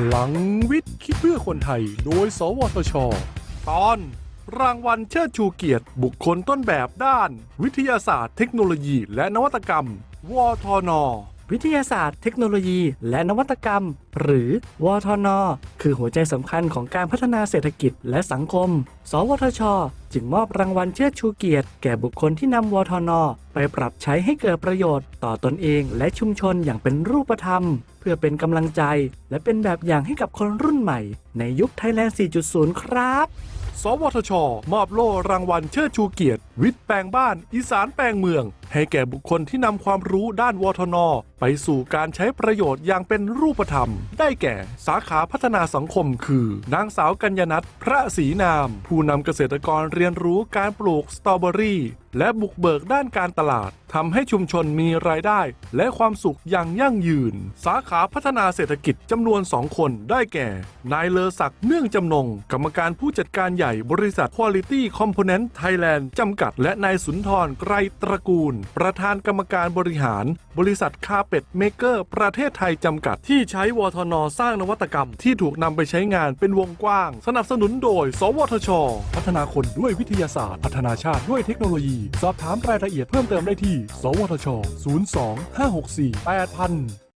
พลังวิทย์คิดเพื่อคนไทย โดย สวทช ตอน รางวัลเชิดชูเกียรติ บุคคลต้นแบบด้าน วิทยาศาสตร์เทคโนโลยีและนวัตกรรม วทน วิทยาศาสตร์ เทคโนโลยี และนวัตกรรม หรือวทน คือหัวใจสำคัญของการพัฒนาเศรษฐกิจและสังคม สวทช จึงมอบรางวัลเชิดชูเกียรติ แก่บุคคลที่นำวทน ไปปรับใช้ให้เกิดประโยชน์ ต่อตนเองและชุมชนอย่างเป็นรูปธรรม เพื่อเป็นกำลังใจ และเป็นแบบอย่างให้กับคนรุ่นใหม่ ในยุคไทยแลนด์ 4.0 ครับ สวทช มอบโล่รางวัลเชิดชูเกียรติ วิทย์แปลงบ้าน อีสานแปลงเมือง ให้แก่บุคคลที่นำความรู้ด้านวทน ไปสู่การใช้ประโยชน์อย่างเป็นรูปธรรม ได้แก่สาขาพัฒนาสังคมคือ นางสาวกัญญนัทพระศรีนาม ผู้นำเกษตรกรเรียนรู้การปลูกสตรอเบอรี่ และบุกเบิกด้านการตลาดทำให้ชุมชนมีรายได้ และความสุขอย่างยั่งยืน สาขาพัฒนาเศรษฐกิจจำนวน2คนได้แก่ นายเลอศักดิ์เนื่องจำนง กรรมการผู้จัดการใหญ่บริษัท Quality Component Thailand จำกัดและนายสุนทรไกรตระกูล ประธานกรรมการบริหาร บริษัทคาเป็ดเมเกอร์ ประเทศไทยจำกัด ที่ใช้วทนสร้างนวัตกรรม ที่ถูกนำไปใช้งานเป็นวงกว้าง สนับสนุนโดย สวทช พัฒนาคนด้วยวิทยาศาสตร์ พัฒนาชาติด้วยเทคโนโลยี สอบถามรายละเอียดเพิ่มเติมได้ที่ สวทช 02 564 8000